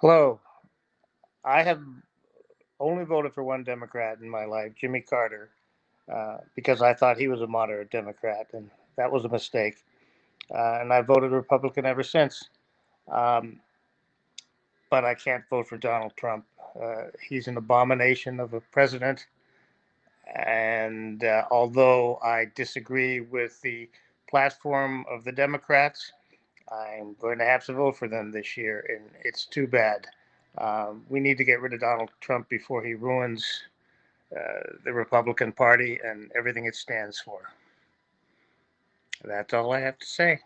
Hello. I have only voted for one Democrat in my life, Jimmy Carter, uh, because I thought he was a moderate Democrat, and that was a mistake. Uh, and I voted Republican ever since. Um, but I can't vote for Donald Trump. Uh, he's an abomination of a president. And uh, although I disagree with the platform of the Democrats, I'm going to have to vote for them this year, and it's too bad. Um, we need to get rid of Donald Trump before he ruins uh, the Republican Party and everything it stands for. That's all I have to say.